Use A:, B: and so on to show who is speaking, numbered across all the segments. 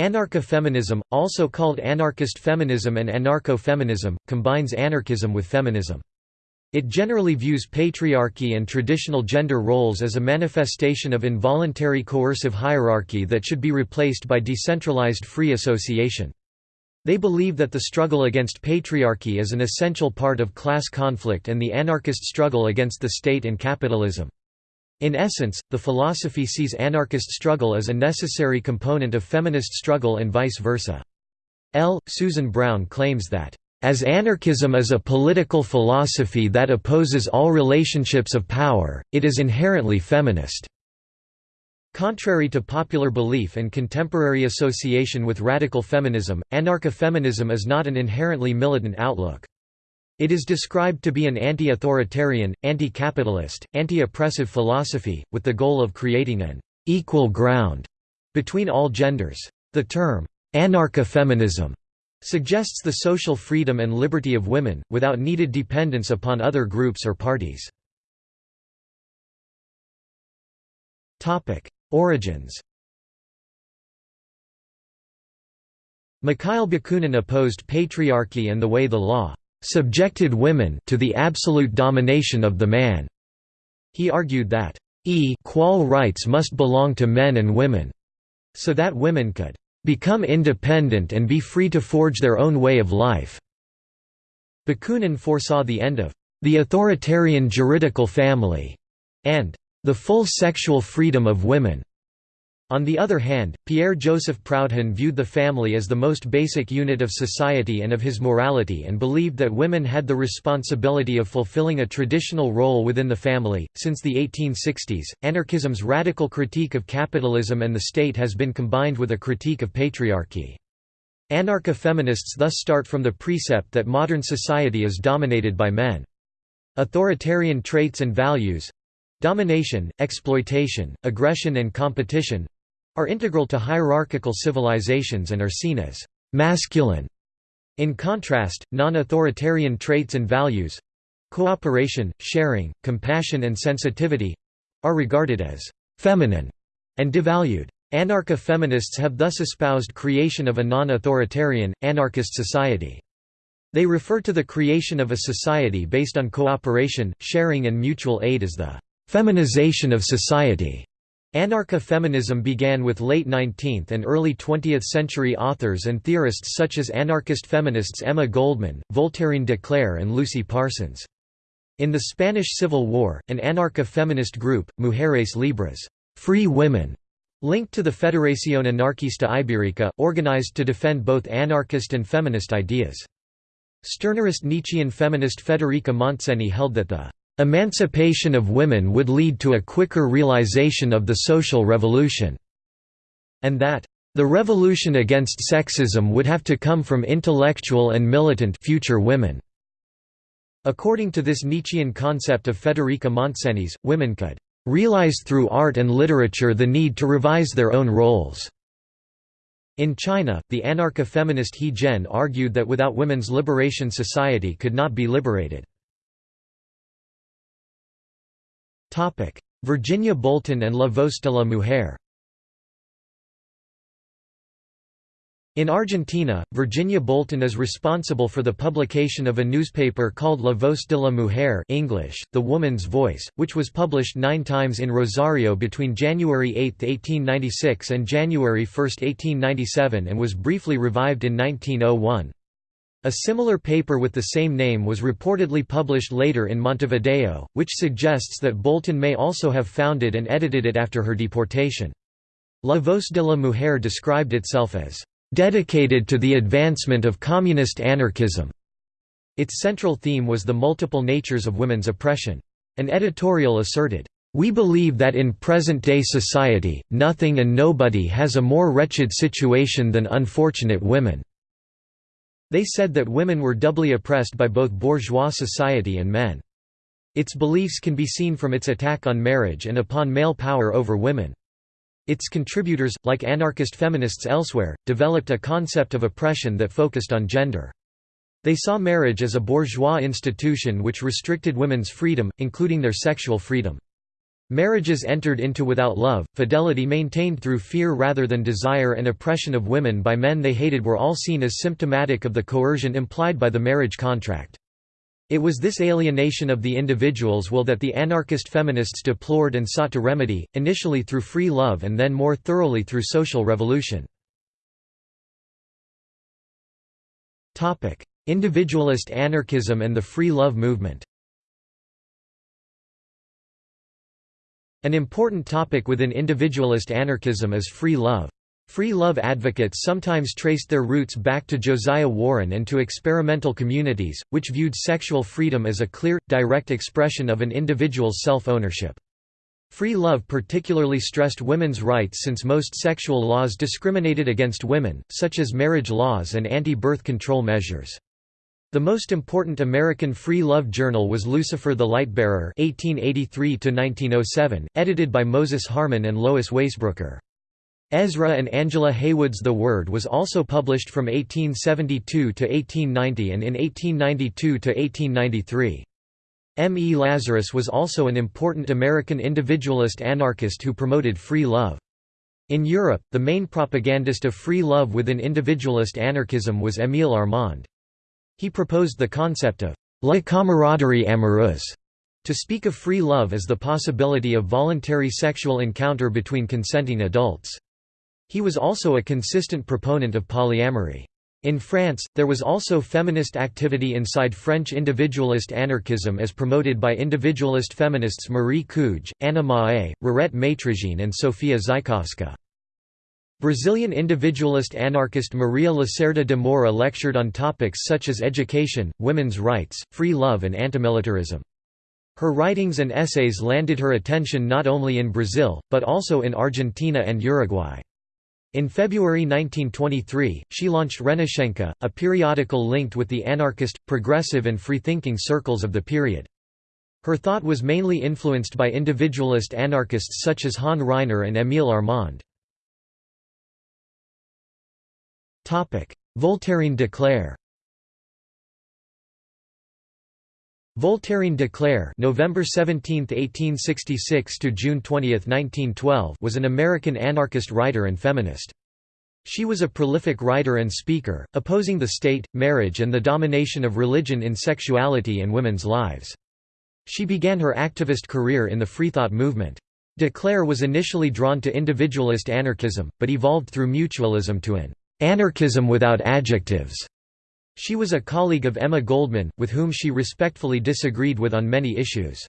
A: Anarcha-feminism, also called anarchist feminism and anarcho-feminism, combines anarchism with feminism. It generally views patriarchy and traditional gender roles as a manifestation of involuntary coercive hierarchy that should be replaced by decentralized free association. They believe that the struggle against patriarchy is an essential part of class conflict and the anarchist struggle against the state and capitalism. In essence, the philosophy sees anarchist struggle as a necessary component of feminist struggle and vice versa. L. Susan Brown claims that, "...as anarchism is a political philosophy that opposes all relationships of power, it is inherently feminist." Contrary to popular belief and contemporary association with radical feminism, anarcha-feminism is not an inherently militant outlook. It is described to be an anti-authoritarian, anti-capitalist, anti-oppressive philosophy, with the goal of creating an «equal ground» between all genders. The term «anarcha-feminism» suggests the social freedom and liberty of women, without needed dependence upon other groups or parties. Origins Mikhail Bakunin opposed patriarchy and the way the law subjected women to the absolute domination of the man. He argued that equal rights must belong to men and women, so that women could become independent and be free to forge their own way of life. Bakunin foresaw the end of the authoritarian juridical family and the full sexual freedom of women. On the other hand, Pierre-Joseph Proudhon viewed the family as the most basic unit of society and of his morality and believed that women had the responsibility of fulfilling a traditional role within the family. Since the 1860s, anarchism's radical critique of capitalism and the state has been combined with a critique of patriarchy. Anarcho-feminists thus start from the precept that modern society is dominated by men. Authoritarian traits and values domination, exploitation, aggression and competition are integral to hierarchical civilizations and are seen as masculine. In contrast, non-authoritarian traits and values—cooperation, sharing, compassion and sensitivity—are regarded as feminine and devalued. Anarcha-feminists have thus espoused creation of a non-authoritarian, anarchist society. They refer to the creation of a society based on cooperation, sharing and mutual aid as the feminization of society. Anarcha-feminism began with late 19th and early 20th century authors and theorists such as anarchist feminists Emma Goldman, Voltairine de Cleyre and Lucy Parsons. In the Spanish Civil War, an anarcha-feminist group, Mujeres Libres free women", linked to the Federación Anarquista Ibérica, organized to defend both anarchist and feminist ideas. Stirnerist Nietzschean feminist Federica Montseny held that the Emancipation of women would lead to a quicker realization of the social revolution, and that the revolution against sexism would have to come from intellectual and militant future women. According to this Nietzschean concept of Federica Montseny's, women could realize through art and literature the need to revise their own roles. In China, the anarcho-feminist He Zhen argued that without women's liberation society could not be liberated. Virginia Bolten and La Voz de la Mujer In Argentina, Virginia Bolten is responsible for the publication of a newspaper called La Voz de la Mujer English, The Woman's Voice, which was published nine times in Rosario between January 8, 1896 and January 1, 1897 and was briefly revived in 1901. A similar paper with the same name was reportedly published later in Montevideo, which suggests that Bolten may also have founded and edited it after her deportation. La Voz de la Mujer described itself as dedicated to the advancement of communist anarchism. Its central theme was the multiple natures of women's oppression. An editorial asserted, "We believe that in present-day society, nothing and nobody has a more wretched situation than unfortunate women." They said that women were doubly oppressed by both bourgeois society and men. Its beliefs can be seen from its attack on marriage and upon male power over women. Its contributors, like anarchist feminists elsewhere, developed a concept of oppression that focused on gender. They saw marriage as a bourgeois institution which restricted women's freedom, including their sexual freedom. Marriages entered into without love, fidelity maintained through fear rather than desire and oppression of women by men they hated were all seen as symptomatic of the coercion implied by the marriage contract. It was this alienation of the individual's will that the anarchist feminists deplored and sought to remedy, initially through free love and then more thoroughly through social revolution. Individualist anarchism and the free love movement An important topic within individualist anarchism is free love. Free love advocates sometimes traced their roots back to Josiah Warren and to experimental communities, which viewed sexual freedom as a clear, direct expression of an individual's self-ownership. Free love particularly stressed women's rights since most sexual laws discriminated against women, such as marriage laws and anti-birth control measures. The most important American free love journal was Lucifer the Lightbearer (1883–1907), edited by Moses Harman and Lois Waisbrooker. Ezra and Angela Heywood's The Word was also published from 1872 to 1890 and in 1892 to 1893. M. E. Lazarus was also an important American individualist anarchist who promoted free love. In Europe, the main propagandist of free love within individualist anarchism was Émile Armand. He proposed the concept of la camaraderie amoureuse to speak of free love as the possibility of voluntary sexual encounter between consenting adults. He was also a consistent proponent of polyamory. In France, there was also feminist activity inside French individualist anarchism as promoted by individualist feminists Marie Cuge, Anna Mahé, Rirette Maitrejean and Sofia Zajkowska. Brazilian individualist anarchist Maria Lacerda de Moura lectured on topics such as education, women's rights, free love and antimilitarism. Her writings and essays landed her attention not only in Brazil, but also in Argentina and Uruguay. In February 1923, she launched Renascença, a periodical linked with the anarchist, progressive and free-thinking circles of the period. Her thought was mainly influenced by individualist anarchists such as Han Ryner and Émile Armand. Voltairine de Cleyre Voltairine de Cleyre November 17, 1866 to June 20, 1912 was an American anarchist writer and feminist. She was a prolific writer and speaker, opposing the state, marriage and the domination of religion in sexuality and women's lives. She began her activist career in the Freethought movement. De Cleyre was initially drawn to individualist anarchism, but evolved through mutualism to an Anarchism without adjectives. She was a colleague of Emma Goldman, with whom she respectfully disagreed with on many issues.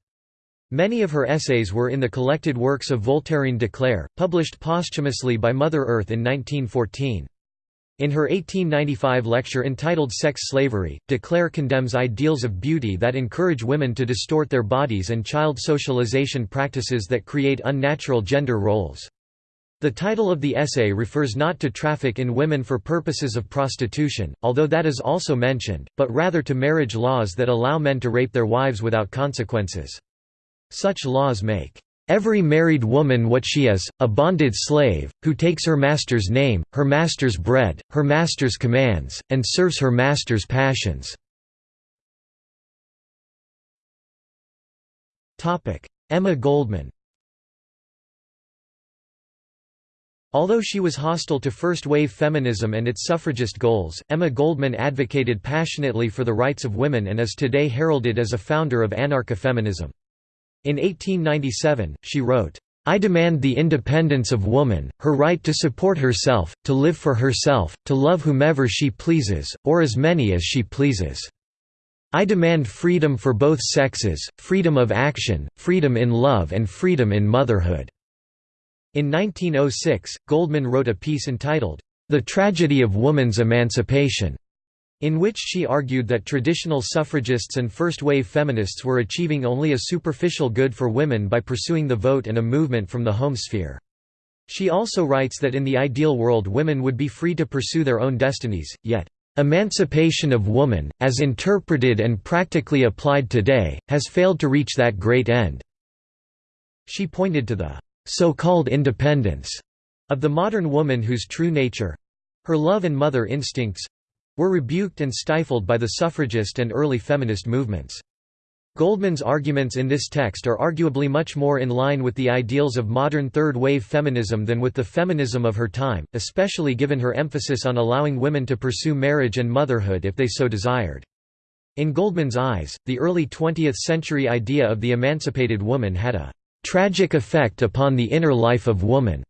A: Many of her essays were in the collected works of Voltairine de Cleyre, published posthumously by Mother Earth in 1914. In her 1895 lecture entitled Sex Slavery, de Cleyre condemns ideals of beauty that encourage women to distort their bodies and child socialization practices that create unnatural gender roles. The title of the essay refers not to traffic in women for purposes of prostitution, although that is also mentioned, but rather to marriage laws that allow men to rape their wives without consequences. Such laws make every married woman what she is, a bonded slave, who takes her master's name, her master's bread, her master's commands, and serves her master's passions." Emma Goldman Although she was hostile to first-wave feminism and its suffragist goals, Emma Goldman advocated passionately for the rights of women and is today heralded as a founder of anarcha-feminism. In 1897, she wrote, I demand the independence of woman, her right to support herself, to live for herself, to love whomever she pleases, or as many as she pleases. I demand freedom for both sexes, freedom of action, freedom in love and freedom in motherhood. In 1906, Goldman wrote a piece entitled, The Tragedy of Woman's Emancipation, in which she argued that traditional suffragists and first-wave feminists were achieving only a superficial good for women by pursuing the vote and a movement from the home sphere. She also writes that in the ideal world women would be free to pursue their own destinies, yet, "...emancipation of woman, as interpreted and practically applied today, has failed to reach that great end." She pointed to the so-called independence of the modern woman whose true nature—her love and mother instincts—were rebuked and stifled by the suffragist and early feminist movements. Goldman's arguments in this text are arguably much more in line with the ideals of modern third-wave feminism than with the feminism of her time, especially given her emphasis on allowing women to pursue marriage and motherhood if they so desired. In Goldman's eyes, the early 20th-century idea of the emancipated woman had a «tragic effect upon the inner life of woman»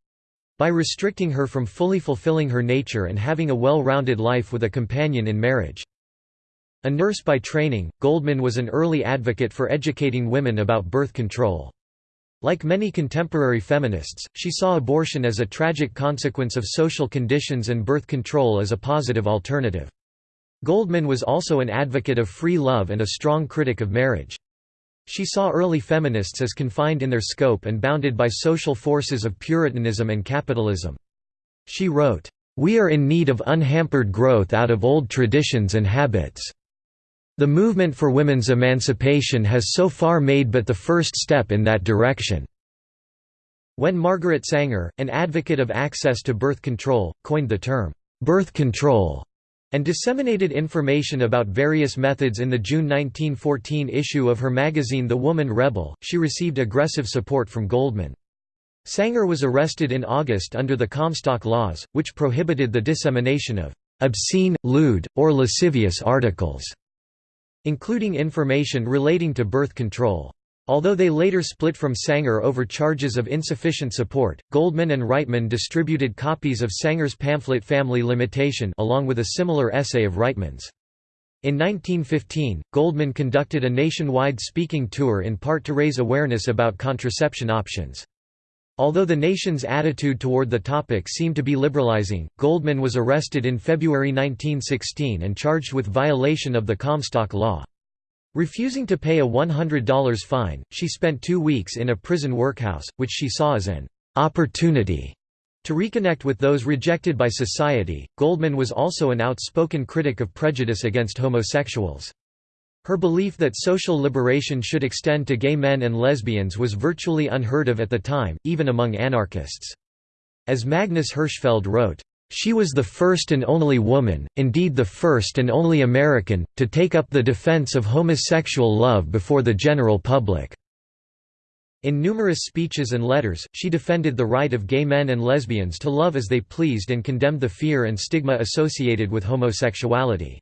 A: by restricting her from fully fulfilling her nature and having a well-rounded life with a companion in marriage. A nurse by training, Goldman was an early advocate for educating women about birth control. Like many contemporary feminists, she saw abortion as a tragic consequence of social conditions and birth control as a positive alternative. Goldman was also an advocate of free love and a strong critic of marriage. She saw early feminists as confined in their scope and bounded by social forces of Puritanism and capitalism. She wrote, "...we are in need of unhampered growth out of old traditions and habits." The movement for women's emancipation has so far made but the first step in that direction. When Margaret Sanger, an advocate of access to birth control, coined the term, birth control, and disseminated information about various methods in the June 1914 issue of her magazine The Woman Rebel, she received aggressive support from Goldman. Sanger was arrested in August under the Comstock Laws, which prohibited the dissemination of obscene, lewd, or lascivious articles including information relating to birth control. Although they later split from Sanger over charges of insufficient support, Goldman and Reitman distributed copies of Sanger's pamphlet Family Limitation along with a similar essay of Reitman's. In 1915, Goldman conducted a nationwide speaking tour in part to raise awareness about contraception options. Although the nation's attitude toward the topic seemed to be liberalizing, Goldman was arrested in February 1916 and charged with violation of the Comstock Law. Refusing to pay a $100 fine, she spent two weeks in a prison workhouse, which she saw as an opportunity to reconnect with those rejected by society. Goldman was also an outspoken critic of prejudice against homosexuals. Her belief that social liberation should extend to gay men and lesbians was virtually unheard of at the time, even among anarchists. As Magnus Hirschfeld wrote, "...she was the first and only woman, indeed the first and only American, to take up the defense of homosexual love before the general public." In numerous speeches and letters, she defended the right of gay men and lesbians to love as they pleased and condemned the fear and stigma associated with homosexuality.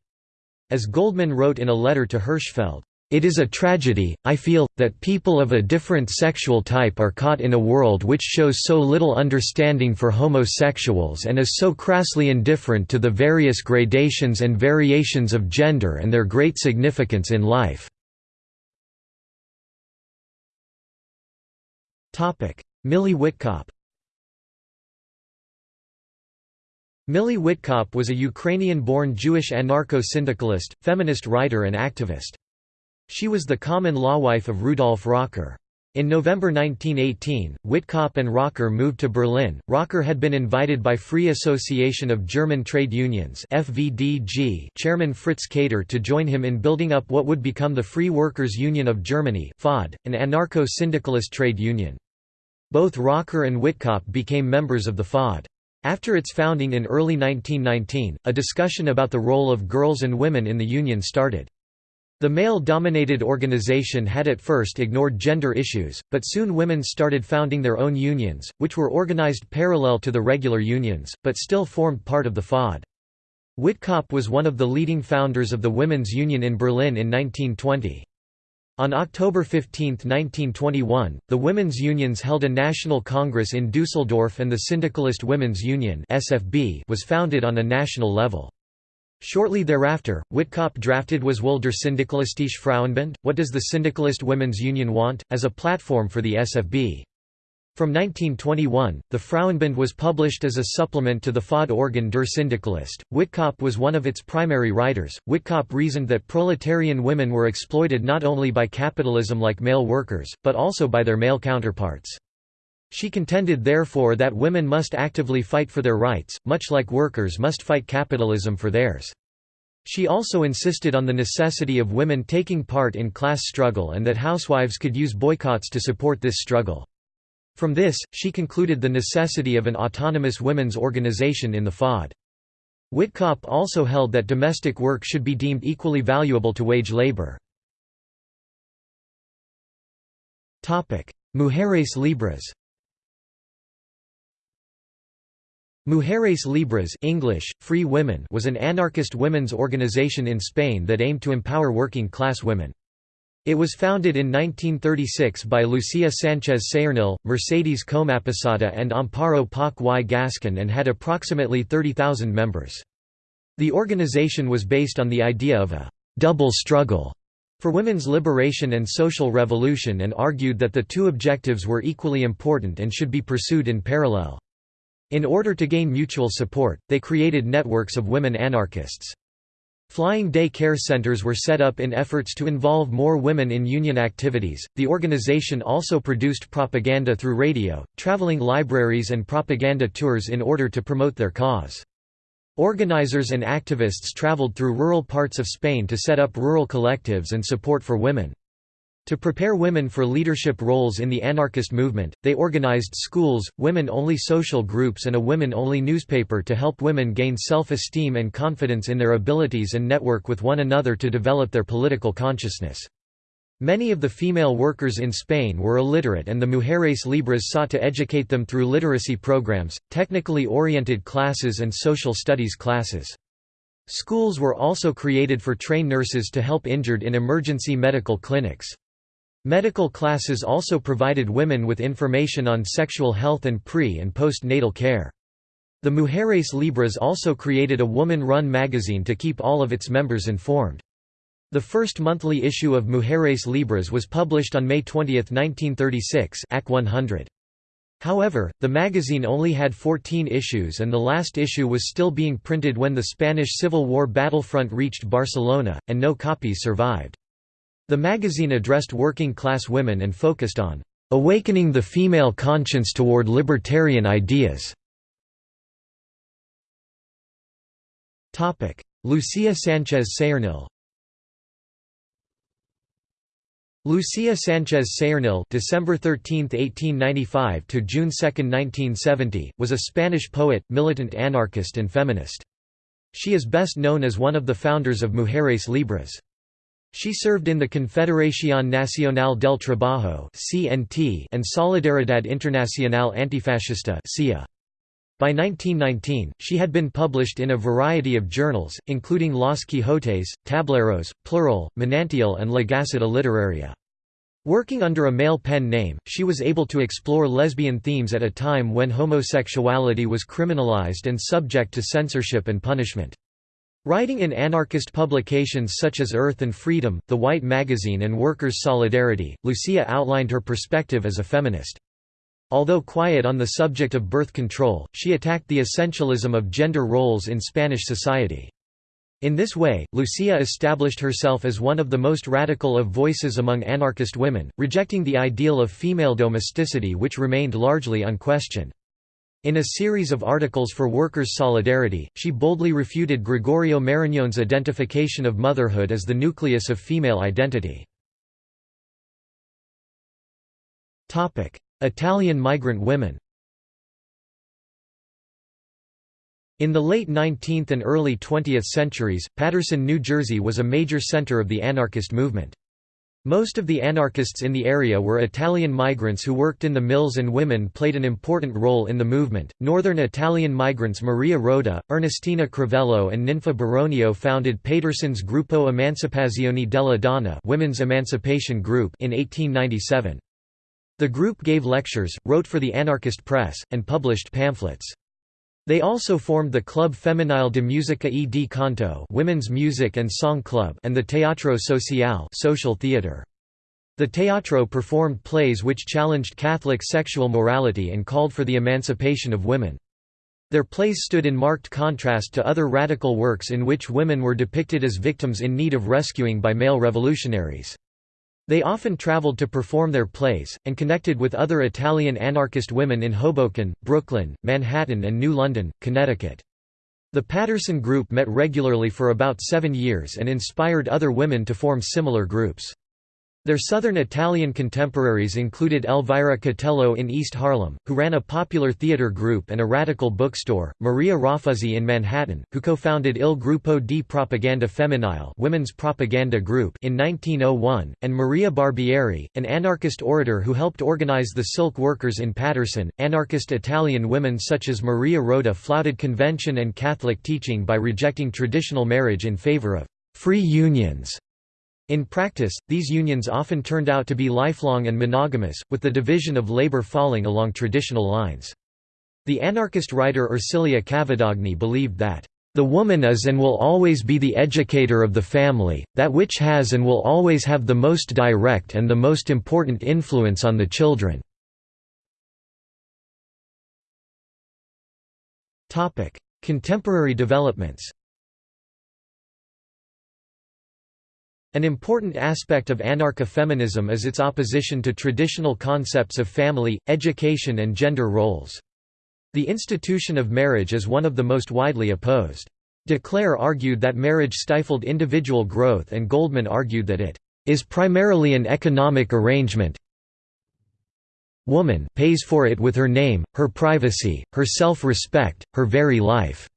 A: As Goldman wrote in a letter to Hirschfeld, it is a tragedy, I feel, that people of a different sexual type are caught in a world which shows so little understanding for homosexuals and is so crassly indifferent to the various gradations and variations of gender and their great significance in life." Milly Witkop Milly Witkop was a Ukrainian-born Jewish anarcho-syndicalist, feminist writer and activist. She was the common-law wife of Rudolf Rocker. In November 1918, Witkop and Rocker moved to Berlin. Rocker had been invited by Free Association of German Trade Unions (FVDG) chairman Fritz Kater to join him in building up what would become the Free Workers' Union of Germany (FOD), an anarcho-syndicalist trade union. Both Rocker and Witkop became members of the FOD. After its founding in early 1919, a discussion about the role of girls and women in the Union started. The male-dominated organization had at first ignored gender issues, but soon women started founding their own unions, which were organized parallel to the regular unions, but still formed part of the FOD. Witkop was one of the leading founders of the Women's Union in Berlin in 1920. On October 15, 1921, the women's unions held a national congress in Dusseldorf and the Syndicalist Women's Union was founded on a national level. Shortly thereafter, Witkop drafted Was will der Syndikalistische Frauenbund, What Does the Syndicalist Women's Union Want?, as a platform for the SFB. From 1921, the Frauenbund was published as a supplement to the FOD organ Der Syndikalist. Witkop was one of its primary writers. Witkop reasoned that proletarian women were exploited not only by capitalism like male workers, but also by their male counterparts. She contended therefore that women must actively fight for their rights, much like workers must fight capitalism for theirs. She also insisted on the necessity of women taking part in class struggle and that housewives could use boycotts to support this struggle. From this, she concluded the necessity of an autonomous women's organization in the FOD. Witkop also held that domestic work should be deemed equally valuable to wage labor. Mujeres Libres Mujeres Libres English, Free Women was an anarchist women's organization in Spain that aimed to empower working-class women. It was founded in 1936 by Lucia Sánchez Saornil, Mercedes Comaposada and Amparo Poch y Gascon and had approximately 30,000 members. The organization was based on the idea of a «double struggle» for women's liberation and social revolution and argued that the two objectives were equally important and should be pursued in parallel. In order to gain mutual support, they created networks of women anarchists. Flying day care centers were set up in efforts to involve more women in union activities. The organization also produced propaganda through radio, traveling libraries, and propaganda tours in order to promote their cause. Organizers and activists traveled through rural parts of Spain to set up rural collectives and support for women. To prepare women for leadership roles in the anarchist movement, they organized schools, women-only social groups and a women-only newspaper to help women gain self-esteem and confidence in their abilities and network with one another to develop their political consciousness. Many of the female workers in Spain were illiterate and the Mujeres Libres sought to educate them through literacy programs, technically oriented classes and social studies classes. Schools were also created for trained nurses to help injured in emergency medical clinics. Medical classes also provided women with information on sexual health and pre- and postnatal care. The Mujeres Libres also created a woman-run magazine to keep all of its members informed. The first monthly issue of Mujeres Libres was published on May 20, 1936 AC 100. However, the magazine only had 14 issues and the last issue was still being printed when the Spanish Civil War battlefront reached Barcelona, and no copies survived. The magazine addressed working-class women and focused on "...awakening the female conscience toward libertarian ideas." Lucia Sánchez Saornil Lucia Sánchez Saornil December 13, 1895 to June 2, 1970, was a Spanish poet, militant anarchist and feminist. She is best known as one of the founders of Mujeres Libres. She served in the Confederación Nacional del Trabajo and Solidaridad Internacional Antifascista By 1919, she had been published in a variety of journals, including Los Quijotes, Tableros, Plural, Manantial and La Gaceta Literaria. Working under a male pen name, she was able to explore lesbian themes at a time when homosexuality was criminalized and subject to censorship and punishment. Writing in anarchist publications such as Earth and Freedom, The White Magazine and Workers' Solidarity, Lucia outlined her perspective as a feminist. Although quiet on the subject of birth control, she attacked the essentialism of gender roles in Spanish society. In this way, Lucia established herself as one of the most radical of voices among anarchist women, rejecting the ideal of female domesticity which remained largely unquestioned. In a series of articles for Workers' Solidarity, she boldly refuted Gregorio Marañón's identification of motherhood as the nucleus of female identity. Italian migrant women In the late 19th and early 20th centuries, Paterson, New Jersey was a major center of the anarchist movement. Most of the anarchists in the area were Italian migrants who worked in the mills and women played an important role in the movement. Northern Italian migrants Maria Roda, Ernestina Cravello and Ninfa Baronio founded Paterson's Gruppo Emancipazione della Donna Women's Emancipation Group in 1897. The group gave lectures, wrote for the anarchist press, and published pamphlets. They also formed the Club Femenile de Musica e di Canto Women's Music and Song Club and the Teatro Social social theater. The teatro performed plays which challenged Catholic sexual morality and called for the emancipation of women. Their plays stood in marked contrast to other radical works in which women were depicted as victims in need of rescuing by male revolutionaries. They often traveled to perform their plays, and connected with other Italian anarchist women in Hoboken, Brooklyn, Manhattan and New London, Connecticut. The Paterson Group met regularly for about seven years and inspired other women to form similar groups. Their southern Italian contemporaries included Elvira Catello in East Harlem, who ran a popular theater group and a radical bookstore, Maria Raffuzzi in Manhattan, who co-founded Il Gruppo di Propaganda Femminile women's propaganda group in 1901, and Maria Barbieri, an anarchist orator who helped organize the silk workers in Paterson. Anarchist Italian women such as Maria Roda flouted convention and Catholic teaching by rejecting traditional marriage in favor of free unions in practice, these unions often turned out to be lifelong and monogamous, with the division of labor falling along traditional lines. The anarchist writer Ersilia Cavedagni believed that, "...the woman is and will always be the educator of the family, that which has and will always have the most direct and the most important influence on the children." Contemporary developments An important aspect of anarcha-feminism is its opposition to traditional concepts of family, education and gender roles. The institution of marriage is one of the most widely opposed. De Cleyre argued that marriage stifled individual growth and Goldman argued that it is primarily an economic arrangement. Woman pays for it with her name, her privacy, her self-respect, her very life.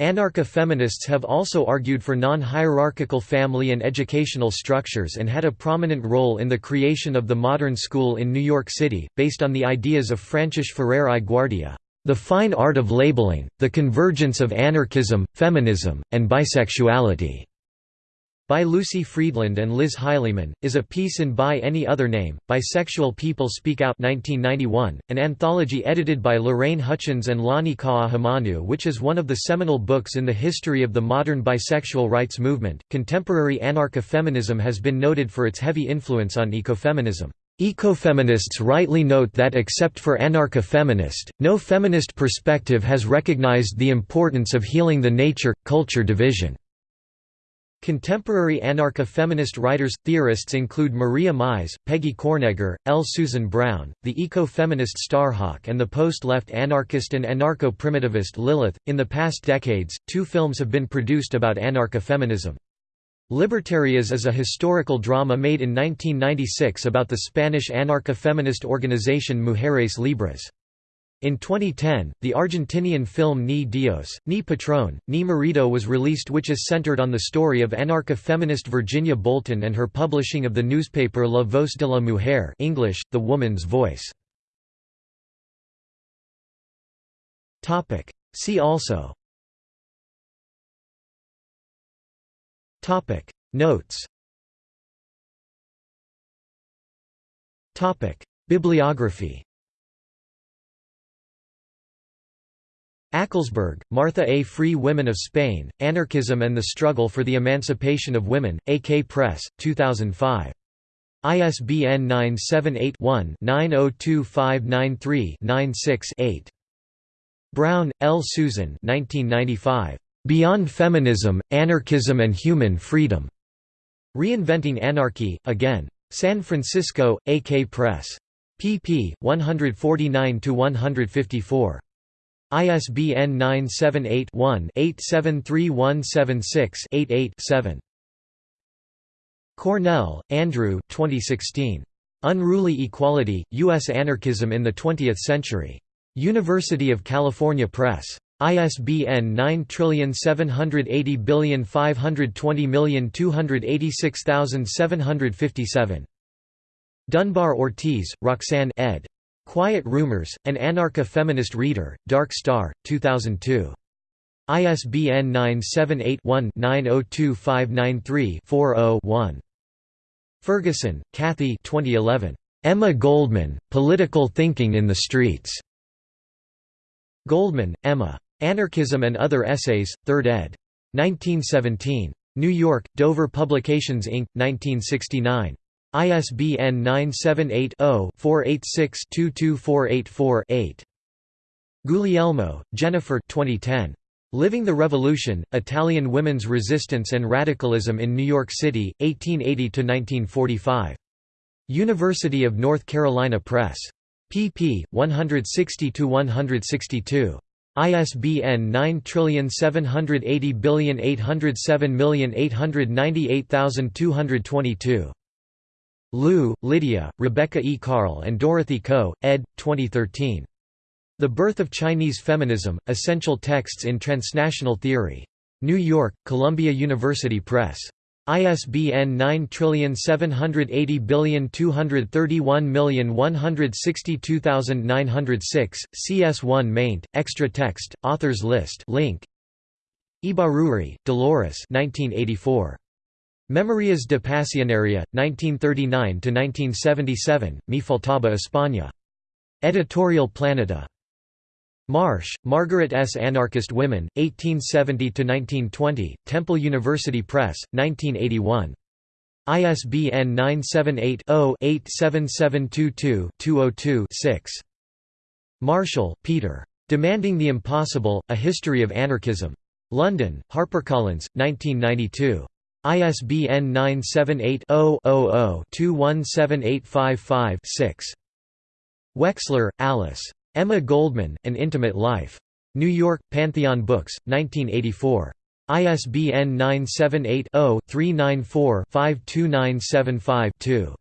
A: Anarcha-feminists have also argued for non-hierarchical family and educational structures and had a prominent role in the creation of the modern school in New York City, based on the ideas of Francis Ferrer i Guardia, "...the fine art of labeling, the convergence of anarchism, feminism, and bisexuality." By Lucy Friedland and Liz Highleyman, is a piece in By Any Other Name, Bisexual People Speak Out 1991, an anthology edited by Lorraine Hutchins and Lani Ka'ahumanu which is one of the seminal books in the history of the modern bisexual rights movement. Contemporary anarcha-feminism has been noted for its heavy influence on ecofeminism. Ecofeminists rightly note that except for anarcha-feminist, no feminist perspective has recognized the importance of healing the nature-culture division. Contemporary anarcha-feminist writers, theorists include Maria Mies, Peggy Kornegger, L. Susan Brown, the eco-feminist Starhawk and the post-left anarchist and anarcho-primitivist Lilith. In the past decades, two films have been produced about anarcha-feminism. Libertarias is a historical drama made in 1996 about the Spanish anarcha-feminist organization Mujeres Libres. In 2010, the Argentinian film Ni Dios, Ni Patrón, Ni Marido was released which is centered on the story of anarcha-feminist Virginia Bolten and her publishing of the newspaper La Voz de la Mujer English, The Woman's Voice. See also. Notes. Bibliography Ackelsberg, Martha A. Free Women of Spain, Anarchism and the Struggle for the Emancipation of Women, AK Press, 2005. ISBN 978-1-902593-96-8. Brown, L. Susan 1995. Beyond Feminism, Anarchism and Human Freedom. Reinventing Anarchy, Again. San Francisco, AK Press. pp. 149–154. ISBN 978-1-873176-88-7. Cornell, Andrew 2016. Unruly Equality, U.S. Anarchism in the Twentieth Century. University of California Press. ISBN 9780520286757. Dunbar Ortiz, Roxanne ed. Quiet Rumors, An Anarcha-Feminist Reader, Dark Star, 2002. ISBN 978-1-902593-40-1. Ferguson, Kathy 2011. Emma Goldman, Political Thinking in the Streets. Goldman, Emma. Anarchism and Other Essays, 3rd ed. 1917. New York, Dover Publications Inc., 1969. ISBN 978-0-486-22484-8. Guglielmo, Jennifer 2010. Living the Revolution, Italian Women's Resistance and Radicalism in New York City, 1880–1945. University of North Carolina Press. pp. 160–162. ISBN 9780807898222. Liu, Lydia, Rebecca E. Carl and Dorothy Ko, ed. 2013. The Birth of Chinese Feminism, Essential Texts in Transnational Theory. New York, Columbia University Press. ISBN 9780231162906, CS1 maint, extra text, authors list link. Ibaruri, Dolores 1984. Memorias de Pasionaria, 1939–1977, Mi faltaba España. Editorial Planeta. Marsh, Margaret S. Anarchist Women, 1870–1920, Temple University Press, 1981. ISBN 978-0-87722-202-6. Marshall, Peter. Demanding the Impossible, A History of Anarchism. London, HarperCollins, 1992. ISBN 978-0-00-217855-6. Wexler, Alice. Emma Goldman, An Intimate Life. New York, Pantheon Books, 1984. ISBN 978-0-394-52975-2.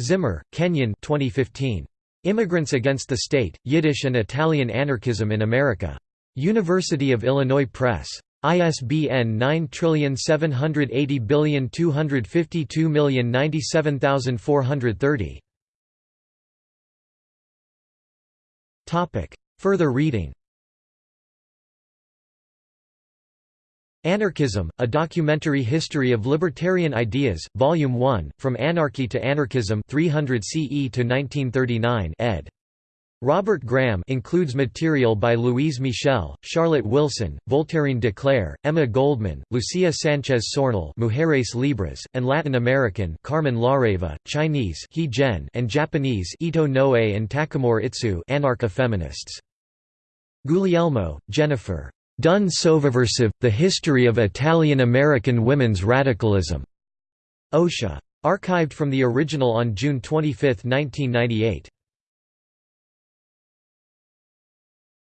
A: Zimmer, Kenyon 2015. Immigrants Against the State, Yiddish and Italian Anarchism in America. University of Illinois Press. ISBN 9780252097430. Topic. Further reading Anarchism, A Documentary History of Libertarian Ideas, Volume 1, From Anarchy to Anarchism 300 CE to 1939 ed. Robert Graham includes material by Louise Michel, Charlotte Wilson, Voltairine de Cleyre, Emma Goldman, Lucia Sanchez Saornil Mujeres Libres, and Latin American Carmen Lareva, Chinese He Zhen and Japanese Ito Noe and Takamori Itsu anarcha-feminists. Guglielmo, Jennifer. Dun Sovversive, The History of Italian-American Women's Radicalism. OSHA. Archived from the original on June 25, 1998.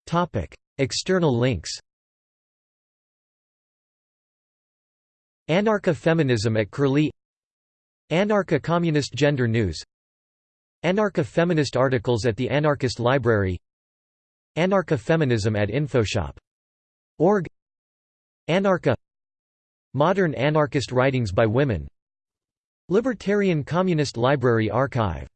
A: Topic: External links. Anarcha-feminism at Curlie Anarcha-communist gender news Anarcha-feminist articles at the Anarchist Library Anarcha-feminism at Infoshop. Org Anarcha Modern anarchist writings by women Libertarian Communist Library Archive